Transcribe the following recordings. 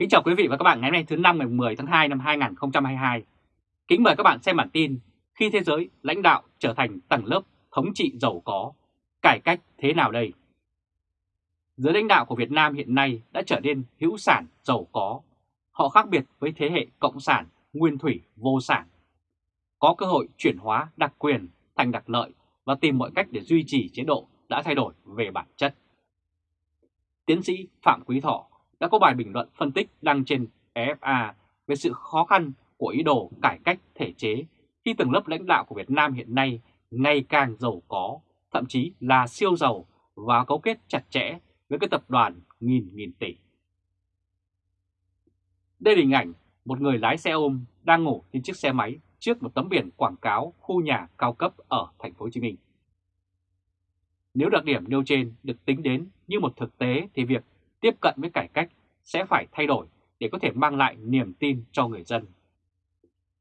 Kính chào quý vị và các bạn ngày hôm nay thứ năm ngày 10 tháng 2 năm 2022. Kính mời các bạn xem bản tin khi thế giới lãnh đạo trở thành tầng lớp thống trị giàu có, cải cách thế nào đây? Giới lãnh đạo của Việt Nam hiện nay đã trở nên hữu sản giàu có. Họ khác biệt với thế hệ cộng sản, nguyên thủy, vô sản. Có cơ hội chuyển hóa đặc quyền thành đặc lợi và tìm mọi cách để duy trì chế độ đã thay đổi về bản chất. Tiến sĩ Phạm Quý Thọ đã có bài bình luận phân tích đăng trên EFA về sự khó khăn của ý đồ cải cách thể chế khi tầng lớp lãnh đạo của Việt Nam hiện nay ngày càng giàu có, thậm chí là siêu giàu và cấu kết chặt chẽ với các tập đoàn nghìn nghìn tỷ. Đây là hình ảnh một người lái xe ôm đang ngủ trên chiếc xe máy trước một tấm biển quảng cáo khu nhà cao cấp ở thành phố Hồ Chí Minh. Nếu đặc điểm nêu trên được tính đến như một thực tế thì việc tiếp cận với cải cách sẽ phải thay đổi để có thể mang lại niềm tin cho người dân.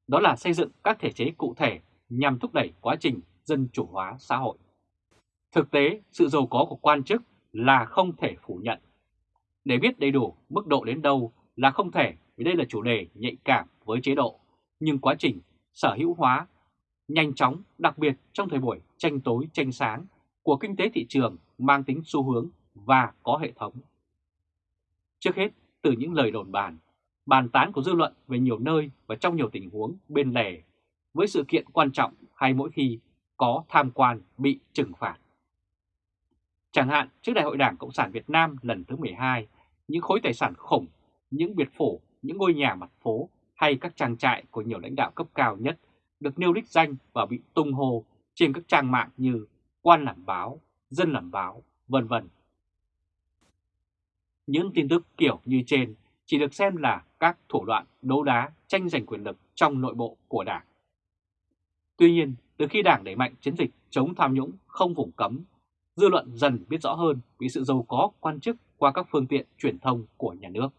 Đó là xây dựng các thể chế cụ thể nhằm thúc đẩy quá trình dân chủ hóa xã hội. Thực tế, sự giàu có của quan chức là không thể phủ nhận. Để biết đầy đủ mức độ đến đâu là không thể vì đây là chủ đề nhạy cảm với chế độ, nhưng quá trình sở hữu hóa nhanh chóng, đặc biệt trong thời buổi tranh tối tranh sáng của kinh tế thị trường mang tính xu hướng và có hệ thống. Trước hết, từ những lời đồn bàn, bàn tán của dư luận về nhiều nơi và trong nhiều tình huống bên lề, với sự kiện quan trọng hay mỗi khi có tham quan bị trừng phạt. Chẳng hạn trước Đại hội Đảng Cộng sản Việt Nam lần thứ 12, những khối tài sản khủng, những biệt phủ, những ngôi nhà mặt phố hay các trang trại của nhiều lãnh đạo cấp cao nhất được nêu đích danh và bị tung hô trên các trang mạng như quan làm báo, dân làm báo, vân vân. Những tin tức kiểu như trên chỉ được xem là các thủ đoạn đấu đá tranh giành quyền lực trong nội bộ của Đảng. Tuy nhiên, từ khi Đảng đẩy mạnh chiến dịch chống tham nhũng không vùng cấm, dư luận dần biết rõ hơn vì sự giàu có quan chức qua các phương tiện truyền thông của nhà nước.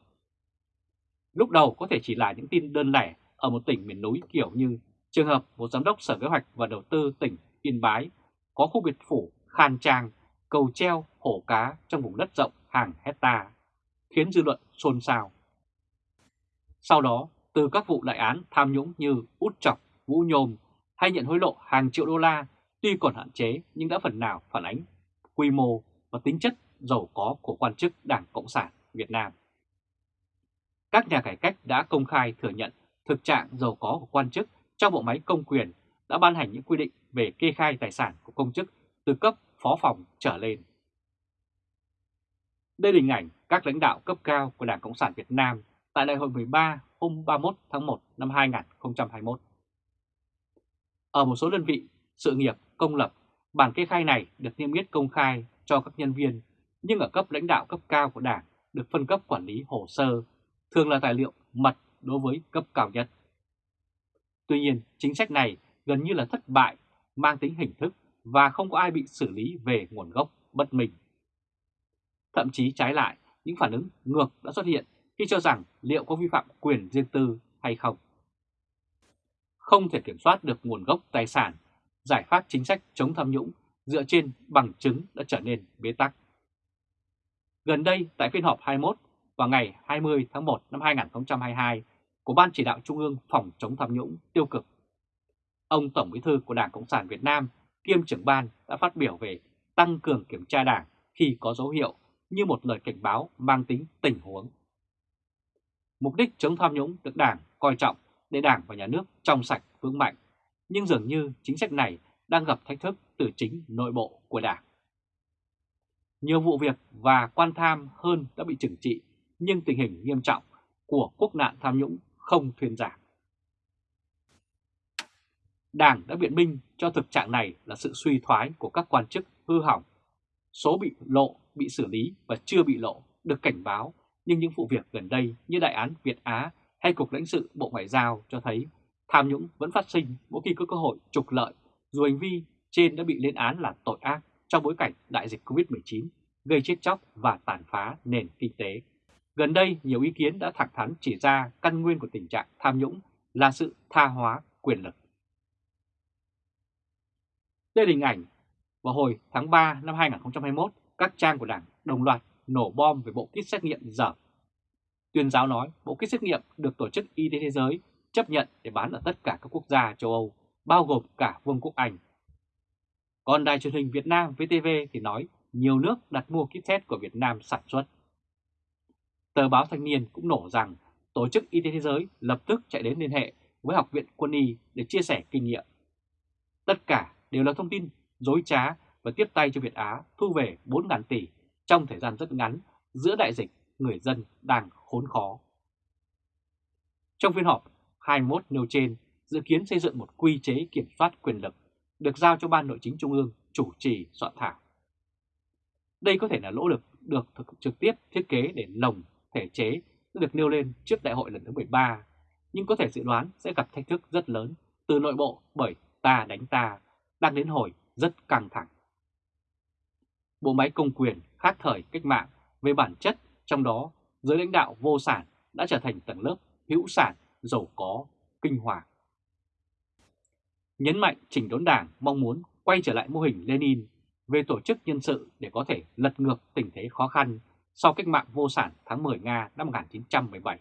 Lúc đầu có thể chỉ là những tin đơn lẻ ở một tỉnh miền núi kiểu như trường hợp một giám đốc sở kế hoạch và đầu tư tỉnh Yên Bái có khu biệt phủ khan trang, cầu treo, hổ cá trong vùng đất rộng hàng hecta khiến dư luận xôn xao. Sau đó, từ các vụ đại án tham nhũng như út chọc, vũ nhôm hay nhận hối lộ hàng triệu đô la tuy còn hạn chế nhưng đã phần nào phản ánh quy mô và tính chất giàu có của quan chức Đảng Cộng sản Việt Nam. Các nhà cải cách đã công khai thừa nhận thực trạng giàu có của quan chức trong bộ máy công quyền đã ban hành những quy định về kê khai tài sản của công chức từ cấp phó phòng trở lên. Đây là hình ảnh các lãnh đạo cấp cao của Đảng Cộng sản Việt Nam tại Đại hội 13 hôm 31 tháng 1 năm 2021. Ở một số đơn vị sự nghiệp công lập, bản kê khai này được niêm yết công khai cho các nhân viên, nhưng ở cấp lãnh đạo cấp cao của Đảng được phân cấp quản lý hồ sơ, thường là tài liệu mật đối với cấp cao nhất. Tuy nhiên, chính sách này gần như là thất bại, mang tính hình thức và không có ai bị xử lý về nguồn gốc bất minh. Thậm chí trái lại, những phản ứng ngược đã xuất hiện khi cho rằng liệu có vi phạm quyền riêng tư hay không. Không thể kiểm soát được nguồn gốc tài sản, giải pháp chính sách chống tham nhũng dựa trên bằng chứng đã trở nên bế tắc. Gần đây, tại phiên họp 21 vào ngày 20 tháng 1 năm 2022 của Ban Chỉ đạo Trung ương Phòng chống tham nhũng tiêu cực, ông Tổng Bí thư của Đảng Cộng sản Việt Nam kiêm trưởng ban đã phát biểu về tăng cường kiểm tra đảng khi có dấu hiệu như một lời cảnh báo mang tính tình huống. Mục đích chống tham nhũng được Đảng coi trọng để Đảng và Nhà nước trong sạch vững mạnh, nhưng dường như chính sách này đang gặp thách thức từ chính nội bộ của Đảng. Nhiều vụ việc và quan tham hơn đã bị trừng trị, nhưng tình hình nghiêm trọng của quốc nạn tham nhũng không thuyên giảm. Đảng đã biện minh cho thực trạng này là sự suy thoái của các quan chức hư hỏng. Số bị lộ, bị xử lý và chưa bị lộ được cảnh báo, nhưng những vụ việc gần đây như đại án Việt Á hay Cục lãnh sự Bộ Ngoại giao cho thấy tham nhũng vẫn phát sinh mỗi khi có cơ hội trục lợi, dù hành vi trên đã bị lên án là tội ác trong bối cảnh đại dịch Covid-19 gây chết chóc và tàn phá nền kinh tế. Gần đây, nhiều ý kiến đã thẳng thắn chỉ ra căn nguyên của tình trạng tham nhũng là sự tha hóa quyền lực. Đây là hình ảnh vào hồi tháng 3 năm 2021, các trang của Đảng đồng loạt nổ bom về bộ kit xét nghiệm dở. Tuyên giáo nói bộ kit xét nghiệm được Tổ chức Y tế Thế giới chấp nhận để bán ở tất cả các quốc gia châu Âu, bao gồm cả Vương quốc Anh. Còn đài truyền hình Việt Nam VTV thì nói nhiều nước đặt mua kit test của Việt Nam sản xuất. Tờ báo Thanh niên cũng nổ rằng Tổ chức Y tế Thế giới lập tức chạy đến liên hệ với Học viện Quân y để chia sẻ kinh nghiệm. Tất cả đều là thông tin dối trá và tiếp tay cho Việt Á thu về 4.000 tỷ trong thời gian rất ngắn giữa đại dịch người dân đang khốn khó. Trong phiên họp 21 nêu trên dự kiến xây dựng một quy chế kiểm soát quyền lực được giao cho Ban Nội chính Trung ương chủ trì soạn thảo. Đây có thể là lỗ lực được thực trực tiếp thiết kế để lồng thể chế được nêu lên trước đại hội lần thứ 13, nhưng có thể dự đoán sẽ gặp thách thức rất lớn từ nội bộ bởi ta đánh ta đang đến hồi rất căng thẳng. Bộ máy công quyền khác thời cách mạng về bản chất, trong đó giới lãnh đạo vô sản đã trở thành tầng lớp hữu sản, giàu có, kinh hoàng. Nhấn mạnh chỉnh đốn đảng mong muốn quay trở lại mô hình Lenin về tổ chức nhân sự để có thể lật ngược tình thế khó khăn sau cách mạng vô sản tháng 10 Nga năm 1917.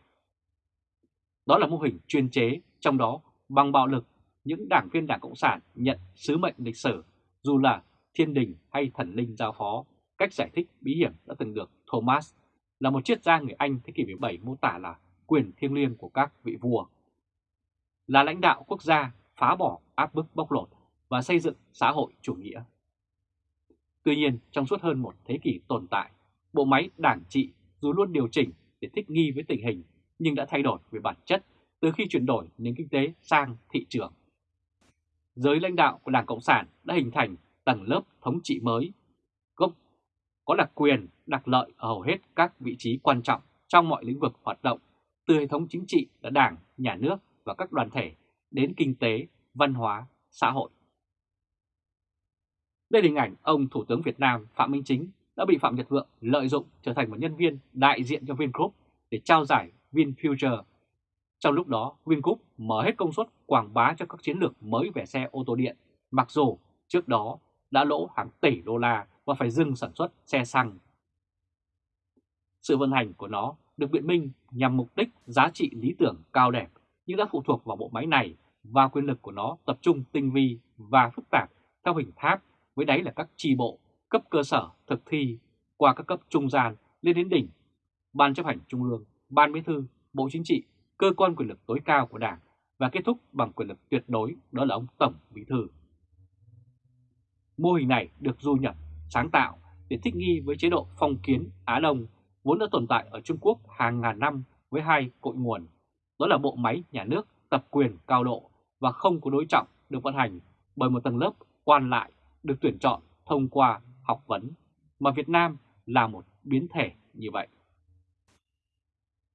Đó là mô hình chuyên chế, trong đó bằng bạo lực, những đảng viên Đảng Cộng sản nhận sứ mệnh lịch sử, dù là thiên đình hay thần linh giao phó, cách giải thích bí hiểm đã từng được Thomas là một triết gia người Anh thế kỷ 17 mô tả là quyền thiêng liêng của các vị vua. Là lãnh đạo quốc gia phá bỏ áp bức bóc lột và xây dựng xã hội chủ nghĩa. Tuy nhiên, trong suốt hơn một thế kỷ tồn tại, bộ máy đảng trị dù luôn điều chỉnh để thích nghi với tình hình nhưng đã thay đổi về bản chất từ khi chuyển đổi nền kinh tế sang thị trường. Giới lãnh đạo của Đảng Cộng sản đã hình thành tầng lớp thống trị mới, gốc có đặc quyền, đặc lợi ở hầu hết các vị trí quan trọng trong mọi lĩnh vực hoạt động, từ hệ thống chính trị là đảng, nhà nước và các đoàn thể đến kinh tế, văn hóa, xã hội. Đây là hình ảnh ông Thủ tướng Việt Nam Phạm Minh Chính đã bị Phạm Nhật Vượng lợi dụng trở thành một nhân viên đại diện cho Vingroup để trao giải VinFuture. Trong lúc đó, Vingroup mở hết công suất quảng bá cho các chiến lược mới về xe ô tô điện, mặc dù trước đó đã lỗ hàng tỷ đô la và phải dừng sản xuất xe xăng. Sự vận hành của nó được biện minh nhằm mục đích giá trị lý tưởng cao đẹp nhưng đã phụ thuộc vào bộ máy này và quyền lực của nó tập trung tinh vi và phức tạp theo hình tháp với đáy là các tri bộ, cấp cơ sở thực thi qua các cấp trung gian lên đến đỉnh, Ban chấp hành Trung ương, Ban Bí thư, Bộ Chính trị, cơ quan quyền lực tối cao của Đảng và kết thúc bằng quyền lực tuyệt đối đó là ông Tổng Bí thư. Mô hình này được du nhập, sáng tạo để thích nghi với chế độ phong kiến Á Đông vốn đã tồn tại ở Trung Quốc hàng ngàn năm với hai cội nguồn, đó là bộ máy nhà nước tập quyền cao độ và không có đối trọng được vận hành bởi một tầng lớp quan lại được tuyển chọn thông qua học vấn, mà Việt Nam là một biến thể như vậy.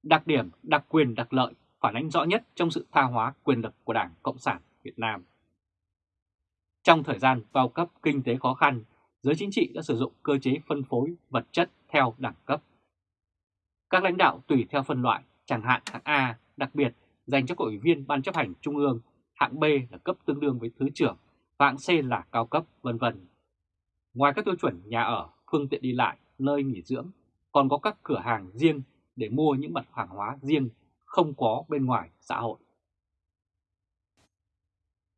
Đặc điểm đặc quyền đặc lợi phản ánh rõ nhất trong sự tha hóa quyền lực của Đảng Cộng sản Việt Nam. Trong thời gian vào cấp kinh tế khó khăn, giới chính trị đã sử dụng cơ chế phân phối vật chất theo đẳng cấp. Các lãnh đạo tùy theo phân loại, chẳng hạn hạng A đặc biệt dành cho các ủy viên Ban chấp hành Trung ương, hạng B là cấp tương đương với Thứ trưởng, hạng C là cao cấp, vân vân. Ngoài các tiêu chuẩn nhà ở, phương tiện đi lại, nơi nghỉ dưỡng, còn có các cửa hàng riêng để mua những mặt hàng hóa riêng không có bên ngoài xã hội.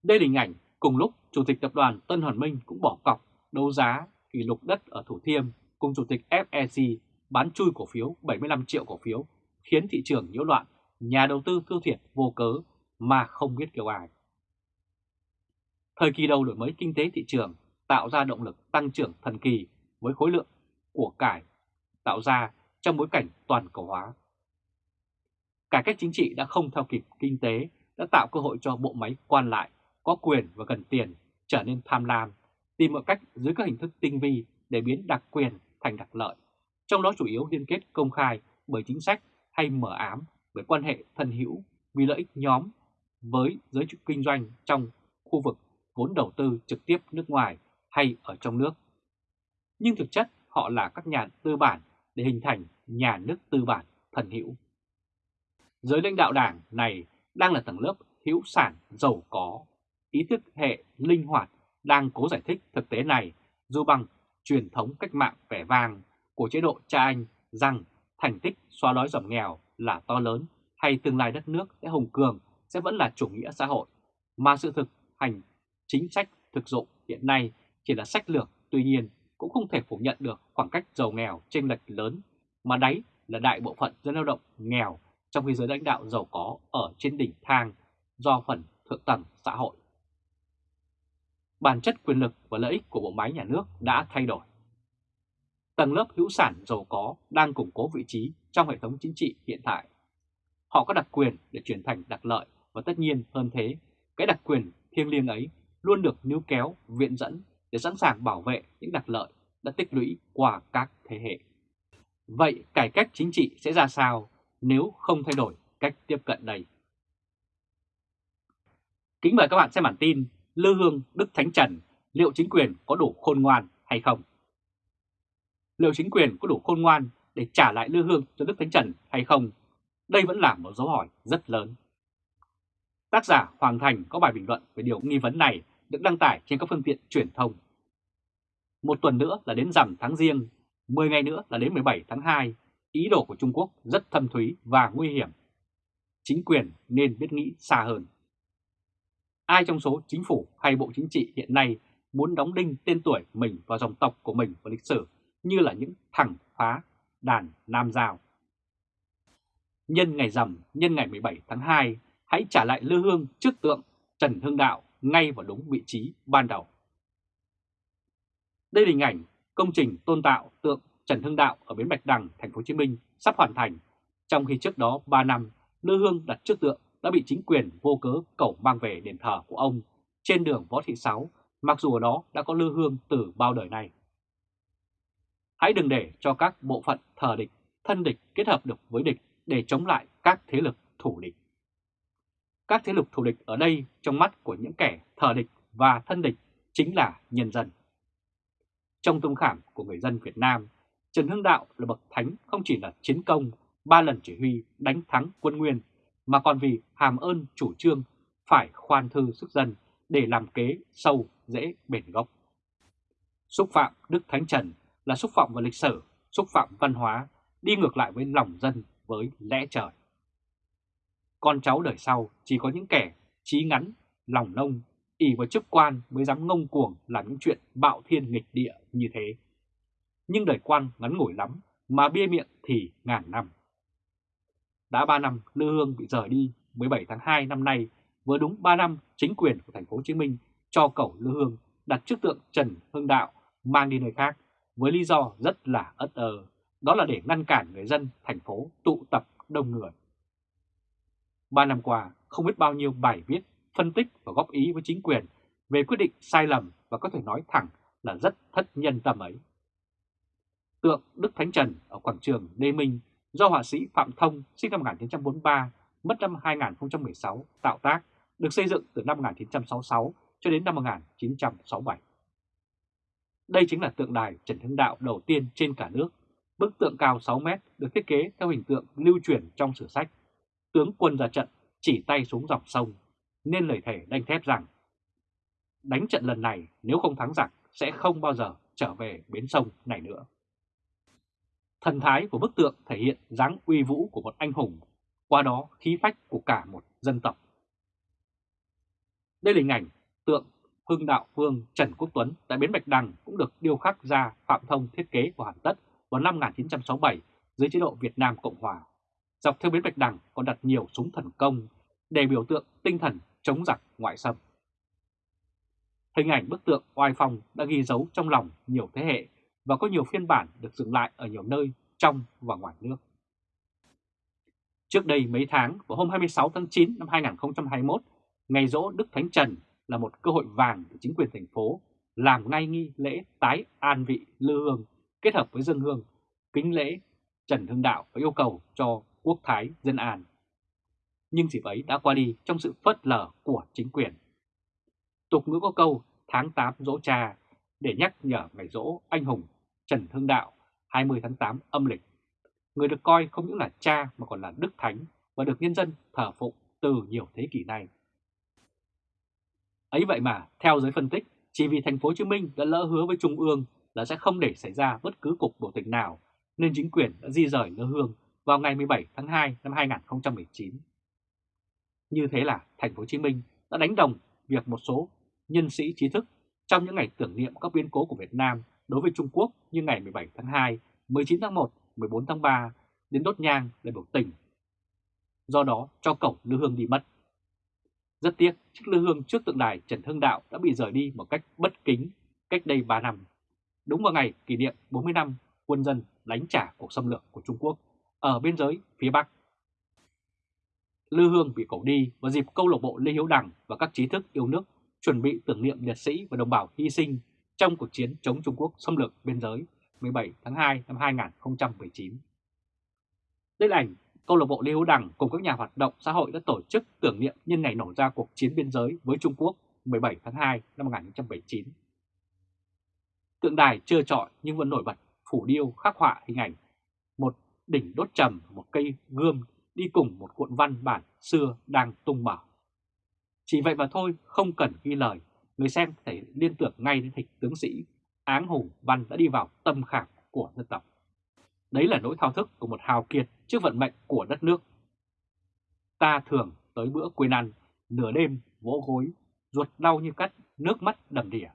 Đây là hình ảnh cùng lúc Chủ tịch Tập đoàn Tân Hoàn Minh cũng bỏ cọc đấu giá kỷ lục đất ở Thủ Thiêm cùng Chủ tịch FEC bán chui cổ phiếu 75 triệu cổ phiếu khiến thị trường nhiễu loạn, nhà đầu tư tiêu thiệt vô cớ mà không biết kêu ai. Thời kỳ đầu đổi mới kinh tế thị trường tạo ra động lực tăng trưởng thần kỳ với khối lượng của cải tạo ra trong bối cảnh toàn cầu hóa. Cải cách chính trị đã không theo kịp kinh tế, đã tạo cơ hội cho bộ máy quan lại có quyền và cần tiền trở nên tham lam, tìm mọi cách dưới các hình thức tinh vi để biến đặc quyền thành đặc lợi, trong đó chủ yếu liên kết công khai bởi chính sách hay mở ám bởi quan hệ thân hữu vì lợi ích nhóm với giới kinh doanh trong khu vực vốn đầu tư trực tiếp nước ngoài hay ở trong nước. Nhưng thực chất họ là các nhà tư bản để hình thành nhà nước tư bản thần hữu. Giới lãnh đạo đảng này đang là tầng lớp hữu sản giàu có, ý thức hệ linh hoạt đang cố giải thích thực tế này dù bằng truyền thống cách mạng vẻ vang của chế độ cha anh rằng thành tích xóa đói giảm nghèo là to lớn hay tương lai đất nước sẽ hùng cường sẽ vẫn là chủ nghĩa xã hội, mà sự thực hành chính sách thực dụng hiện nay chỉ là sách lược, tuy nhiên cũng không thể phủ nhận được khoảng cách giàu nghèo chênh lệch lớn, mà đấy là đại bộ phận dân lao động nghèo trong khi giới lãnh đạo giàu có ở trên đỉnh thang do phần thượng tầng xã hội. Bản chất quyền lực và lợi ích của bộ máy nhà nước đã thay đổi. Tầng lớp hữu sản giàu có đang củng cố vị trí trong hệ thống chính trị hiện tại. Họ có đặc quyền để chuyển thành đặc lợi và tất nhiên hơn thế, cái đặc quyền thiêng liêng ấy luôn được níu kéo, viện dẫn để sẵn sàng bảo vệ những đặc lợi đã tích lũy qua các thế hệ. Vậy cải cách chính trị sẽ ra sao nếu không thay đổi cách tiếp cận đây? Kính mời các bạn xem bản tin Lư Hương Đức Thánh Trần liệu chính quyền có đủ khôn ngoan hay không? Liệu chính quyền có đủ khôn ngoan để trả lại Lư Hương cho Đức Thánh Trần hay không? Đây vẫn là một dấu hỏi rất lớn. Tác giả Hoàng Thành có bài bình luận về điều nghi vấn này được đăng tải trên các phương tiện truyền thông. Một tuần nữa là đến rằm tháng riêng, 10 ngày nữa là đến 17 tháng 2, ý đồ của Trung Quốc rất thâm thúy và nguy hiểm. Chính quyền nên biết nghĩ xa hơn. Ai trong số chính phủ hay bộ chính trị hiện nay muốn đóng đinh tên tuổi mình vào dòng tộc của mình vào lịch sử như là những thằng phá đàn Nam Giao. Nhân ngày rằm, nhân ngày 17 tháng 2, hãy trả lại lư hương trước tượng Trần Hưng Đạo ngay vào đúng vị trí ban đầu. Đây là hình ảnh công trình tôn tạo tượng Trần Hưng Đạo ở bến Bạch Đằng, thành phố Hồ Chí Minh sắp hoàn thành, trong khi trước đó 3 năm, lư hương đặt trước tượng đã bị chính quyền vô cớ cẩu mang về đền thờ của ông trên đường Võ Thị Sáu, mặc dù ở đó đã có lư hương từ bao đời nay. Hãy đừng để cho các bộ phận thờ địch, thân địch kết hợp được với địch để chống lại các thế lực thủ địch. Các thế lực thủ địch ở đây trong mắt của những kẻ thờ địch và thân địch chính là nhân dân. Trong tâm khảm của người dân Việt Nam, Trần Hưng Đạo là bậc thánh không chỉ là chiến công, ba lần chỉ huy đánh thắng quân Nguyên, mà còn vì hàm ơn chủ trương phải khoan thư sức dân để làm kế sâu dễ bền gốc. Xúc phạm Đức Thánh Trần là xúc phạm vào lịch sử, xúc phạm văn hóa, đi ngược lại với lòng dân, với lẽ trời. Con cháu đời sau chỉ có những kẻ trí ngắn, lòng nông, ỉ vào chức quan mới dám ngông cuồng làm những chuyện bạo thiên nghịch địa như thế. Nhưng đời quan ngắn ngủi lắm, mà bia miệng thì ngàn năm. Đã 3 năm Lư Hương bị rời đi 17 tháng 2 năm nay, vừa đúng 3 năm chính quyền của thành phố Hồ Chí Minh cho cầu Lư Hương đặt trước tượng Trần Hưng Đạo mang đi nơi khác với lý do rất là ất ơ, đó là để ngăn cản người dân thành phố tụ tập đông người. Ba năm qua, không biết bao nhiêu bài viết, phân tích và góp ý với chính quyền về quyết định sai lầm và có thể nói thẳng là rất thất nhân tâm ấy. Tượng Đức Thánh Trần ở quảng trường Lê Minh do họa sĩ Phạm Thông sinh năm 1943, mất năm 2016 tạo tác, được xây dựng từ năm 1966 cho đến năm 1967. Đây chính là tượng đài Trần Hưng Đạo đầu tiên trên cả nước. Bức tượng cao 6 mét được thiết kế theo hình tượng lưu truyền trong sử sách. Tướng quân ra trận chỉ tay xuống dòng sông, nên lời thề đanh thép rằng đánh trận lần này nếu không thắng giặc sẽ không bao giờ trở về bến sông này nữa. Thần thái của bức tượng thể hiện dáng uy vũ của một anh hùng, qua đó khí phách của cả một dân tộc. Đây là hình ảnh tượng Hưng Đạo Vương Trần Quốc Tuấn tại Bến Bạch Đằng cũng được điêu khắc ra Phạm Thông thiết kế của hoàn tất vào năm 1967 dưới chế độ Việt Nam Cộng Hòa. Dọc theo Bến Bạch Đằng còn đặt nhiều súng thần công để biểu tượng tinh thần chống giặc ngoại xâm. Hình ảnh bức tượng oai phong đã ghi dấu trong lòng nhiều thế hệ và có nhiều phiên bản được dựng lại ở nhiều nơi trong và ngoài nước. Trước đây mấy tháng, vào hôm 26 tháng 9 năm 2021, ngày rỗ Đức Thánh Trần là một cơ hội vàng để chính quyền thành phố làm ngay nghi lễ tái an vị lư hương kết hợp với dân hương, kính lễ Trần Hưng Đạo và yêu cầu cho quốc thái dân an. Nhưng dịp ấy đã qua đi trong sự phớt lờ của chính quyền. Tục ngữ có câu tháng 8 dỗ cha để nhắc nhở ngày dỗ anh hùng Trần Hưng Đạo 20 tháng 8 âm lịch. Người được coi không những là cha mà còn là đức thánh và được nhân dân thờ phụng từ nhiều thế kỷ nay. Ấy vậy mà, theo giới phân tích, chỉ vì thành phố Hồ Chí Minh đã lỡ hứa với Trung ương là sẽ không để xảy ra bất cứ cục biểu tình nào, nên chính quyền đã di rời Lư Hương vào ngày 17 tháng 2 năm 2019. Như thế là thành phố Hồ Chí Minh đã đánh đồng việc một số nhân sĩ trí thức trong những ngày tưởng niệm các biến cố của Việt Nam đối với Trung Quốc như ngày 17 tháng 2, 19 tháng 1, 14 tháng 3 đến đốt nhang để biểu tình. Do đó cho cổng Lư Hương đi mất. Rất tiếc, chiếc lư hương trước tượng đài Trần Hưng Đạo đã bị rời đi một cách bất kính cách đây 3 năm. Đúng vào ngày kỷ niệm 40 năm quân dân đánh trả cuộc xâm lược của Trung Quốc ở biên giới phía Bắc. Lư Hương bị cẩu đi vào dịp câu lạc bộ Lê Hiếu Đằng và các trí thức yêu nước chuẩn bị tưởng niệm liệt sĩ và đồng bào hy sinh trong cuộc chiến chống Trung Quốc xâm lược biên giới 17 tháng 2 năm 2019. Đây là ảnh câu lạc bộ Lê Hữu Đằng cùng các nhà hoạt động xã hội đã tổ chức tưởng niệm nhân ngày nổ ra cuộc chiến biên giới với Trung Quốc 17 tháng 2 năm 1979. Tượng đài chưa trọi nhưng vẫn nổi bật phủ điêu khắc họa hình ảnh một đỉnh đốt trầm, một cây gươm đi cùng một cuộn văn bản xưa đang tung mở. Chỉ vậy mà thôi, không cần ghi lời, người xem thể liên tưởng ngay đến hình tướng sĩ Áng Hùng Văn đã đi vào tâm khảm của dân tộc. Đấy là nỗi thao thức của một hào kiệt trước vận mệnh của đất nước. Ta thường tới bữa quên ăn, nửa đêm vỗ gối, ruột đau như cắt, nước mắt đầm đìa.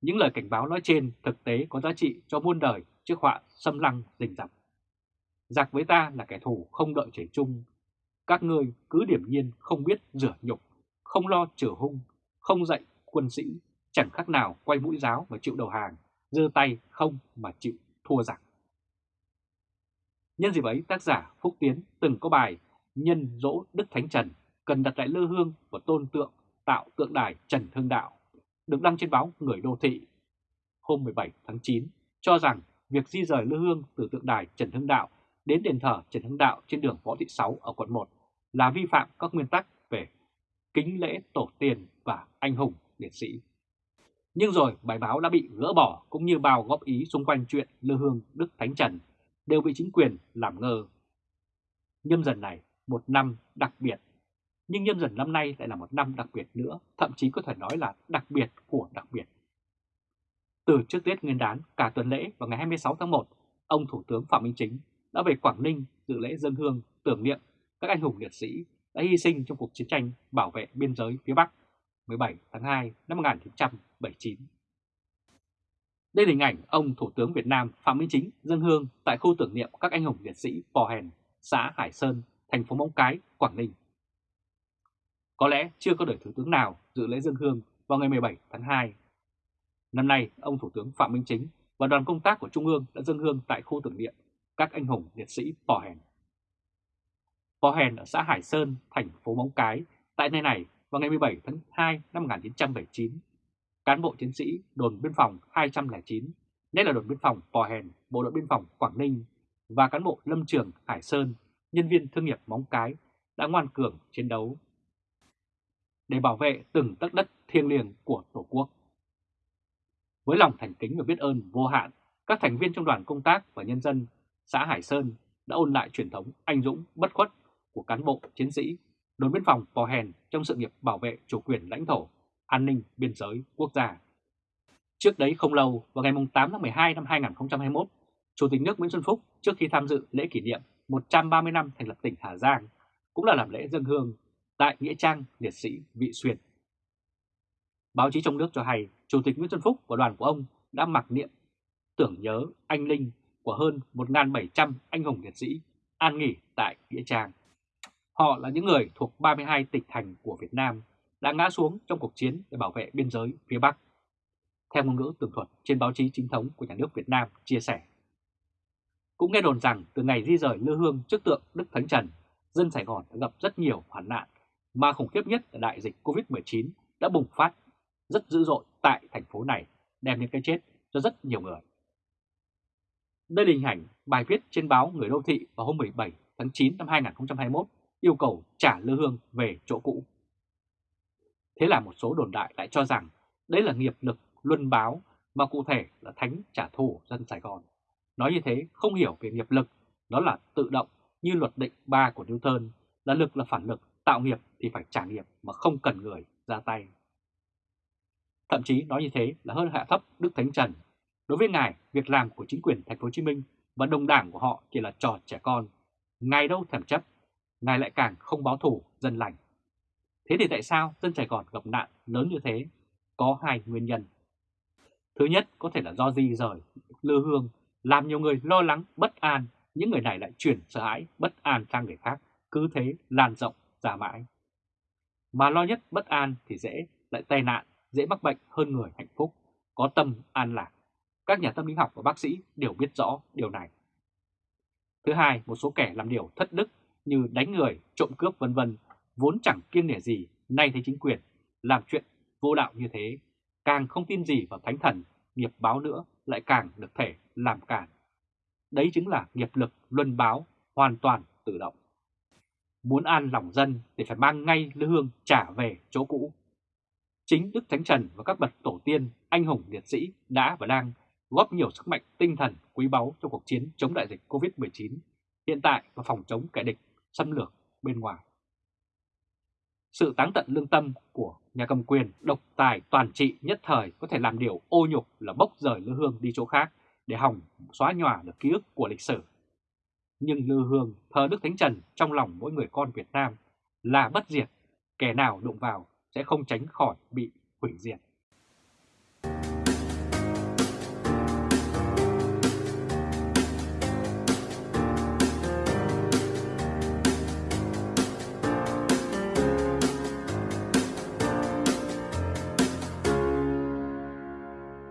Những lời cảnh báo nói trên thực tế có giá trị cho muôn đời trước họa xâm lăng rình rập. Giặc với ta là kẻ thù không đợi trời chung. Các ngươi cứ điểm nhiên không biết rửa nhục, không lo trừ hung, không dạy quân sĩ, chẳng khác nào quay mũi giáo và chịu đầu hàng, giơ tay không mà chịu thua giặc. Nhân dịp ấy, tác giả Phúc Tiến từng có bài Nhân dỗ Đức Thánh Trần cần đặt lại lư hương và tôn tượng tạo tượng đài Trần Hưng Đạo, được đăng trên báo Người Đô Thị hôm 17 tháng 9, cho rằng việc di rời lư hương từ tượng đài Trần Hưng Đạo đến đền thờ Trần Hưng Đạo trên đường Võ Thị Sáu ở quận 1 là vi phạm các nguyên tắc kính lễ tổ tiên và anh hùng liệt sĩ. Nhưng rồi bài báo đã bị gỡ bỏ cũng như bao góp ý xung quanh chuyện lư hương Đức Thánh Trần đều bị chính quyền làm ngơ. Nhâm dần này một năm đặc biệt, nhưng nhâm dần năm nay lại là một năm đặc biệt nữa, thậm chí có thể nói là đặc biệt của đặc biệt. Từ trước Tết Nguyên đán cả tuần lễ vào ngày 26 tháng 1, ông Thủ tướng Phạm Minh Chính đã về Quảng Ninh dự lễ dân hương tưởng niệm các anh hùng liệt sĩ đã hy sinh trong cuộc chiến tranh bảo vệ biên giới phía Bắc 17 tháng 2 năm 1979. Đây là hình ảnh ông Thủ tướng Việt Nam Phạm Minh Chính dân hương tại khu tưởng niệm các anh hùng liệt sĩ Pò Hèn, xã Hải Sơn, thành phố Móng Cái, Quảng Ninh. Có lẽ chưa có đời Thủ tướng nào dự lễ dân hương vào ngày 17 tháng 2. Năm nay, ông Thủ tướng Phạm Minh Chính và đoàn công tác của Trung ương đã dân hương tại khu tưởng niệm các anh hùng liệt sĩ Pò Hèn. Pò Hèn ở xã Hải Sơn, thành phố Móng Cái, tại nơi này vào ngày 17 tháng 2 năm 1979 cán bộ chiến sĩ đồn biên phòng 209, nhất là đồn biên phòng Pò Hèn, bộ đội biên phòng Quảng Ninh và cán bộ lâm trường Hải Sơn, nhân viên thương nghiệp Móng Cái đã ngoan cường chiến đấu để bảo vệ từng tấc đất thiêng liêng của Tổ quốc. Với lòng thành kính và biết ơn vô hạn, các thành viên trong đoàn công tác và nhân dân xã Hải Sơn đã ôn lại truyền thống anh dũng bất khuất của cán bộ chiến sĩ đồn biên phòng Pò Hèn trong sự nghiệp bảo vệ chủ quyền lãnh thổ an ninh biên giới quốc gia. Trước đấy không lâu, vào ngày 8 tháng 12 năm 2021, Chủ tịch nước Nguyễn Xuân Phúc trước khi tham dự lễ kỷ niệm 130 năm thành lập tỉnh Hà Giang cũng là làm lễ dân hương tại Nghĩa Trang Liệt sĩ Vị Xuyên. Báo chí trong nước cho hay Chủ tịch Nguyễn Xuân Phúc và đoàn của ông đã mặc niệm tưởng nhớ anh linh của hơn 1.700 anh hùng liệt sĩ an nghỉ tại Nghĩa Trang. Họ là những người thuộc 32 tỉnh thành của Việt Nam đã ngã xuống trong cuộc chiến để bảo vệ biên giới phía Bắc. Theo ngôn ngữ tường thuật trên báo chí chính thống của nhà nước Việt Nam chia sẻ. Cũng nghe đồn rằng từ ngày di rời lư hương trước tượng Đức Thánh Trần, dân Sài Gòn đã gặp rất nhiều hoạn nạn, mà khủng khiếp nhất là đại dịch Covid-19 đã bùng phát rất dữ dội tại thành phố này, đem đến cái chết cho rất nhiều người. Đây là hình ảnh bài viết trên báo Người Đô Thị vào hôm 17 tháng 9 năm 2021 yêu cầu trả lư hương về chỗ cũ. Thế là một số đồn đại lại cho rằng đấy là nghiệp lực luân báo mà cụ thể là thánh trả thù dân Sài Gòn. Nói như thế không hiểu về nghiệp lực, đó là tự động như luật định 3 của Newton, là lực là phản lực, tạo nghiệp thì phải trả nghiệp mà không cần người ra tay. Thậm chí nói như thế là hơn hạ thấp Đức Thánh Trần. Đối với ngài, việc làm của chính quyền thành phố Hồ Chí Minh và đồng đảng của họ chỉ là trò trẻ con. Ngài đâu thèm chấp, ngài lại càng không báo thủ dân lành. Thế thì tại sao dân Sài Gòn gặp nạn lớn như thế? Có hai nguyên nhân. Thứ nhất có thể là do di rời lư hương làm nhiều người lo lắng bất an, những người này lại chuyển sợ hãi bất an sang người khác, cứ thế lan rộng ra mãi. Mà lo nhất bất an thì dễ lại tai nạn, dễ mắc bệnh hơn người hạnh phúc, có tâm an lạc. Các nhà tâm lý học và bác sĩ đều biết rõ điều này. Thứ hai, một số kẻ làm điều thất đức như đánh người, trộm cướp vân vân vốn chẳng kiêng nể gì, nay thấy chính quyền làm chuyện vô đạo như thế, càng không tin gì vào thánh thần, nghiệp báo nữa lại càng được thể làm cản. Đấy chính là nghiệp lực luân báo hoàn toàn tự động. Muốn an lòng dân thì phải mang ngay lư hương trả về chỗ cũ. Chính Đức Thánh Trần và các bậc tổ tiên, anh hùng liệt sĩ đã và đang góp nhiều sức mạnh tinh thần quý báu trong cuộc chiến chống đại dịch COVID-19 hiện tại và phòng chống kẻ địch xâm lược bên ngoài. Sự táng tận lương tâm của nhà cầm quyền độc tài toàn trị nhất thời có thể làm điều ô nhục là bốc rời Lư Hương đi chỗ khác để hòng xóa nhòa được ký ức của lịch sử. Nhưng Lư Hương thờ Đức Thánh Trần trong lòng mỗi người con Việt Nam là bất diệt, kẻ nào đụng vào sẽ không tránh khỏi bị hủy diệt.